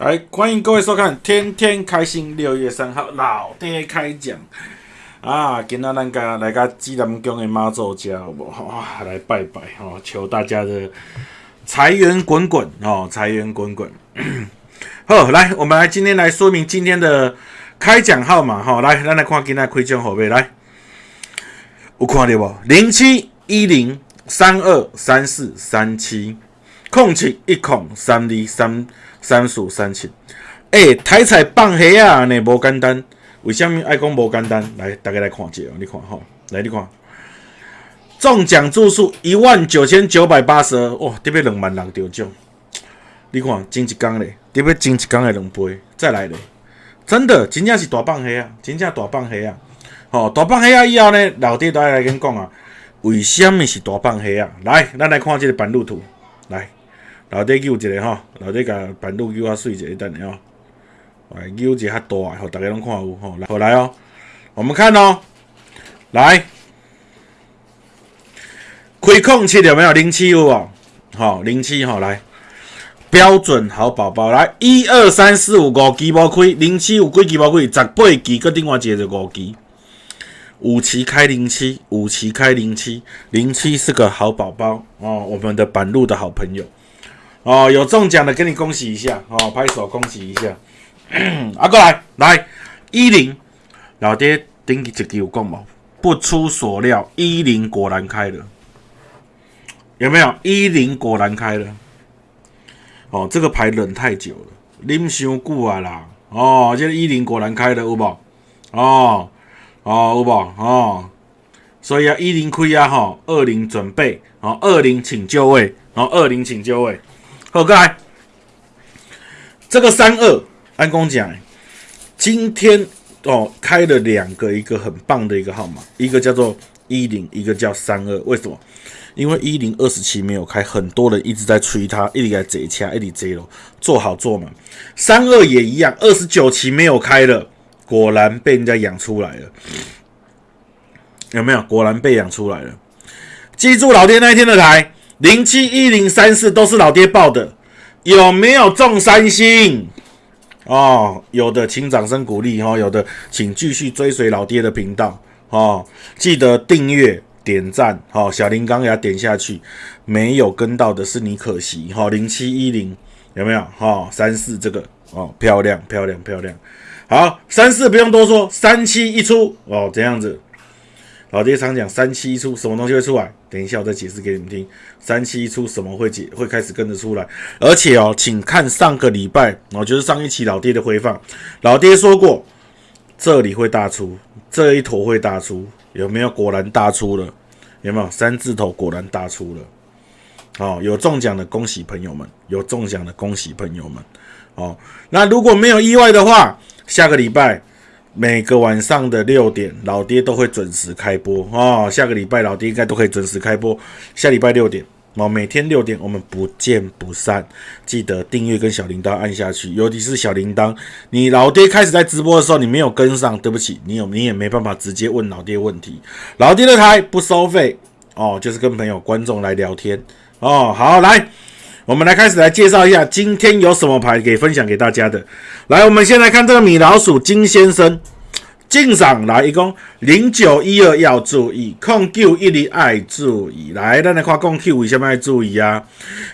来，欢迎各位收看《天天开心》。六月三号，老爹开讲啊！今仔咱家来个济南宫的妈祖家，哇，来拜拜哦，求大家的财源滚滚哦，财源滚滚。好，来，我们来今天来说明今天的开奖号码哈。来，咱来看今仔开奖号码，来，有看到无？零七一零三二三四三七空七一空三二三。三数三七，哎，台彩放黑啊，呢无简单。为什么爱讲无简单？来，大家来看下，你看吼，来你看，中奖注数一万九千九百八十二，哇，特别两万人中奖。你看，前一工咧，特别前一工的两倍，再来咧，真的，真正是大放黑啊，真正大放黑啊。吼，大放黑啊以后呢，老爹都来跟讲啊，为什么是大放黑啊？来，咱来看这个版路图，来。老爹揪一个吼，老爹甲板路揪较水一下等下吼，来揪一个较大，吼，大家拢看有吼，来，好来哦，我们看哦，来，开空七有没有？零七有无？好，零七吼，来，标准好宝宝，来，一二三四五五期无开，零七有几期无开？十八期，搁另外一个就五期，五期开零七，五期开零七，零七是个好宝宝哦，我们的板路的好朋友。哦，有中奖的，给你恭喜一下哦，拍手恭喜一下。啊，过来，来一零，老爹顶一支有讲无？不出所料，一零果然开了，有没有？一零果然开了。哦，这个牌冷太久了，啉伤久啊啦。哦，这一零果然开了，有无？哦，哦，有无？哦，所以啊，一零亏啊，哈，二零准备，哦，二零请就位，哦，二零请就位。好，过来，这个三二，安公讲，今天哦开了两个，一个很棒的一个号码，一个叫做一零，一个叫三二。为什么？因为一零二十七没有开，很多人一直在催他，一直在贼掐，一直贼了，做好做满。三二也一样，二十九期没有开了，果然被人家养出来了，有没有？果然被养出来了。记住老爹那一天的台。零七一零三四都是老爹报的，有没有中三星？哦，有的，请掌声鼓励哦。有的，请继续追随老爹的频道哦，记得订阅、点赞，哦，小铃铛给它点下去。没有跟到的是你可惜哈。零七一零有没有？哈，三四这个哦，漂亮漂亮漂亮。好，三四不用多说，三七一出哦，这样子。老爹常讲三七一出，什么东西会出来？等一下我再解释给你们听。三七一出，什么会解会开始跟着出来？而且哦，请看上个礼拜，哦，就是上一期老爹的回放，老爹说过这里会大出，这一坨会大出，有没有？果然大出了，有没有？三字头果然大出了。哦，有中奖的恭喜朋友们，有中奖的恭喜朋友们。哦，那如果没有意外的话，下个礼拜。每个晚上的六点，老爹都会准时开播哦。下个礼拜老爹应该都可以准时开播。下礼拜六点哦，每天六点我们不见不散。记得订阅跟小铃铛按下去，尤其是小铃铛。你老爹开始在直播的时候，你没有跟上，对不起，你有你也没办法直接问老爹问题。老爹的台不收费哦，就是跟朋友观众来聊天哦。好，来。我们来开始来介绍一下今天有什么牌给分享给大家的。来，我们先来看这个米老鼠金先生进赏来，一共零九一二要注意，控九一零爱注意。来，咱来看控九为什么要注意啊？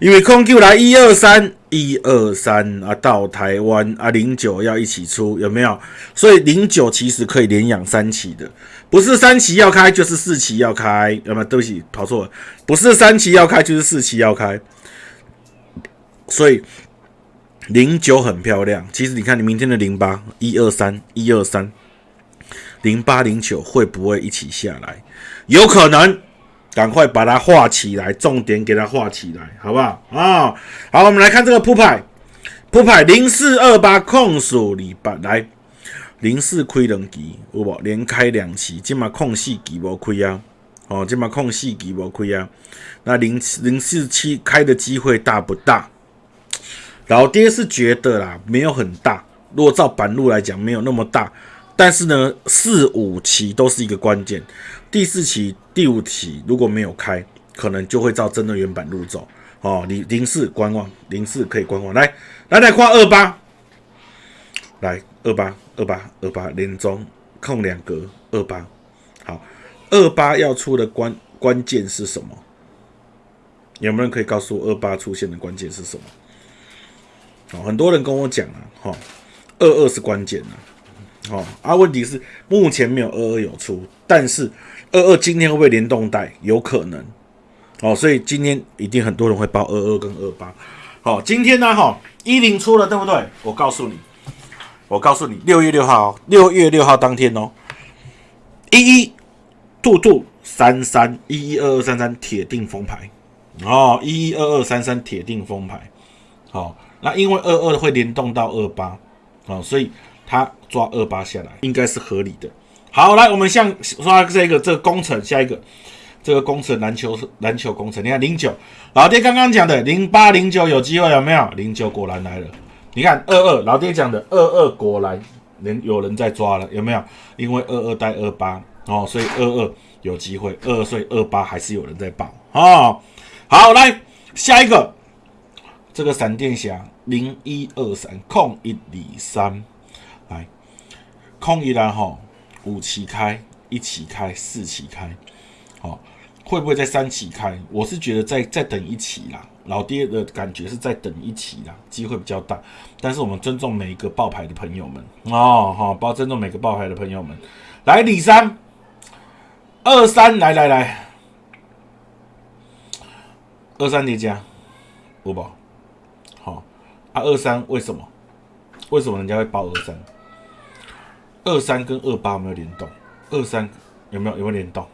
因为控九来一二三一二三啊，到台湾啊，零九要一起出，有没有？所以零九其实可以连养三期的，不是三期要开就是四期要开，有没有？对不起，跑错了，不是三期要开就是四期要开。所以零九很漂亮，其实你看你明天的零八一二三一二三零八零九会不会一起下来？有可能，赶快把它画起来，重点给它画起来，好不好？啊，好，我们来看这个铺牌，铺牌零四二八控数礼拜来零四亏两期，有无？连开两期，今嘛空四期无亏啊，哦，今嘛空四期无亏啊，那零零四七开的机会大不大？老爹是觉得啦，没有很大。如果照板路来讲，没有那么大。但是呢，四五期都是一个关键。第四期、第五期如果没有开，可能就会照真的原版路走。哦，零零四观望，零四可以观望。来，来来，跨二八，来二八二八二八连中空两格二八，好，二八要出的关关键是什么？有没有人可以告诉我二八出现的关键是什么？很多人跟我讲啊，哈，二二是关键啊，哦，啊，问题是目前没有二二有出，但是二二今天会不会联动带？有可能，哦，所以今天一定很多人会报二二跟二八。好，今天呢，哈，一零出了，对不对？我告诉你，我告诉你，六月六号，六月六号当天哦，一一兔兔三三一一二二三三铁定封牌哦，一一二二三三铁定封牌。好，那因为二二会联动到二八，哦，所以他抓二八下来应该是合理的。好，来，我们像刷这个这个工程，下一个。这个工程篮球篮球工程，你看零九老爹刚刚讲的零八零九有机会有没有？零九果然来了。你看二二老爹讲的二二果然人有人在抓了有没有？因为二二带二八哦，所以二二有机会。二二所以二八还是有人在报哦。好，来下一个这个闪电侠零一二三空一里三来空一然后五起开一起开四起开好。会不会在三起开？我是觉得再再等一起啦，老爹的感觉是再等一起啦，机会比较大。但是我们尊重每一个爆牌的朋友们哦，好，包尊重每个爆牌的朋友们。来，李三二三，来来来，二三叠加，五宝，啊，二三为什么？为什么人家会报二三？二三跟二八有没有联动？二三有没有有没有联动？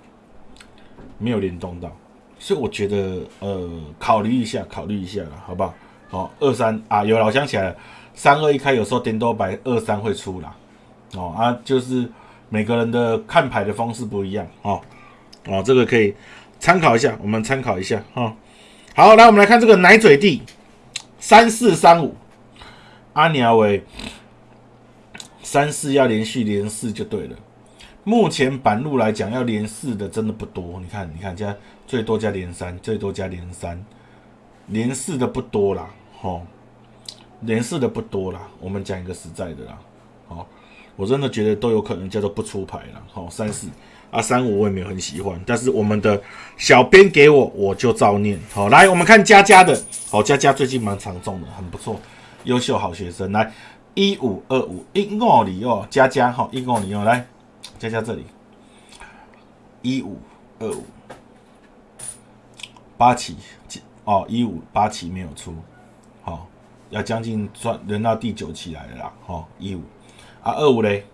没有联动到，所以我觉得呃，考虑一下，考虑一下了，好不好？好，二三啊，有了，我想起来了，三二一开，有时候点多白二三会出啦，哦啊，就是每个人的看牌的方式不一样，哦哦，这个可以参考一下，我们参考一下哈。好，来我们来看这个奶嘴地三四三五，阿尼阿伟三四要连续连四就对了。目前板路来讲，要连四的真的不多。你看，你看加最多加连三，最多加连三，连四的不多啦，吼，连四的不多啦。我们讲一个实在的啦，好，我真的觉得都有可能叫做不出牌了。好，三四啊，三五我也没有很喜欢，但是我们的小编给我，我就照念。好，来我们看佳佳的，好，佳佳最近蛮常中的，很不错，优秀好学生。来一五二五一五里哦，佳佳哈一五里哦，来。佳佳这里，一五二五八起，哦，一五八起没有出，好，要将近转轮到第九期来了啦，好，一五啊，二五嘞，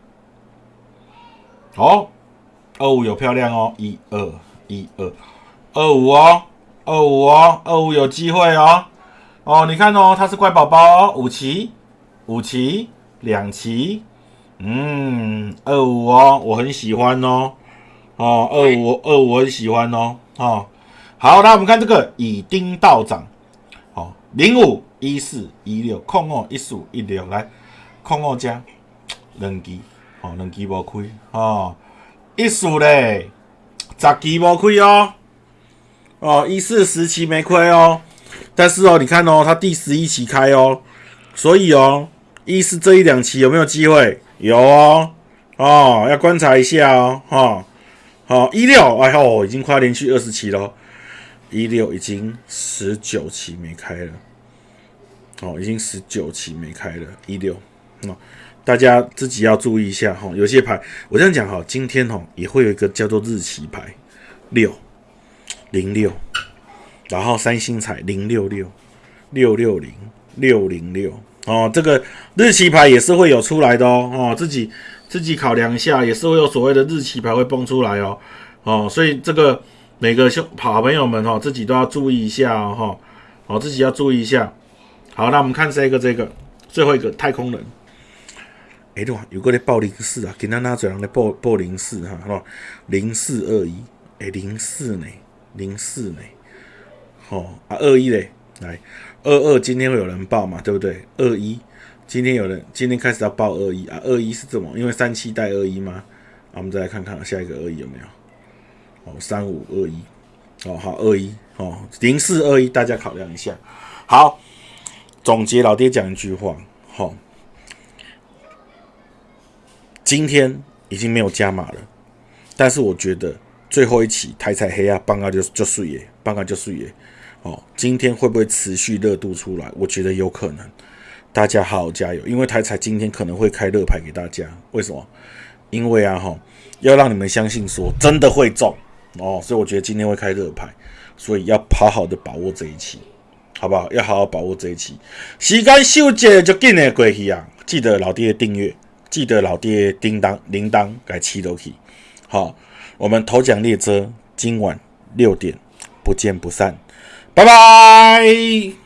哦，二五有漂亮哦，一二一二。二五哦，二五哦，二五有机会哦，哦，你看哦，它是乖宝宝哦，五期五期两期。嗯，二五哦，我很喜欢哦，哦，二五二五我很喜欢哦，哦，好，那我们看这个以丁道长，好，零五一四一六空哦一四五一六来空哦加两期。哦，两期无亏，哦，一四嘞，十期无亏哦，哦，一四十期没亏哦，但是哦，你看哦，它第十一期开哦，所以哦，一四这一两期有没有机会？有哦，哦，要观察一下哦，哈，好一六，哎呦，已经快连续二十期了，一六已经十九期没开了，哦，已经十九期没开了，一六，哦，大家自己要注意一下哈，有些牌我这样讲哈，今天哈也会有一个叫做日期牌六零六，然后三星彩零六六六六零六零六。哦，这个日期牌也是会有出来的哦，哦，自己自己考量一下，也是会有所谓的日期牌会蹦出来哦，哦，所以这个每个兄好朋友们哈，自己都要注意一下哦，哈，哦，自己要注意一下。好，那我们看这个这个最后一个太空人，哎，对有个在报零四啊，给他拿嘴上来报报零四哈，好，零四二一，哎，零四呢，零四呢，好啊，二一嘞，来。二二今天会有人报嘛？对不对？二一今天有人今天开始要报二一啊？二一是怎么？因为三七带二一吗？我们再来看看下一个二一有没有？哦，三五二一哦，好二一哦，零四二一，大家考量一下。好，总结老爹讲一句话，好，今天已经没有加码了，但是我觉得最后一期台彩黑啊，棒啊就就碎耶，棒啊就碎耶。哦，今天会不会持续热度出来？我觉得有可能，大家好好加油，因为台彩今天可能会开热牌给大家。为什么？因为啊哈，要让你们相信说真的会中哦，所以我觉得今天会开热牌，所以要好好的把握这一期，好不好？要好好把握这一期。时间秀节就紧的过去啊！记得老爹订阅，记得老爹叮当铃铛改七楼去。好，我们头奖列车今晚六点不见不散。拜拜。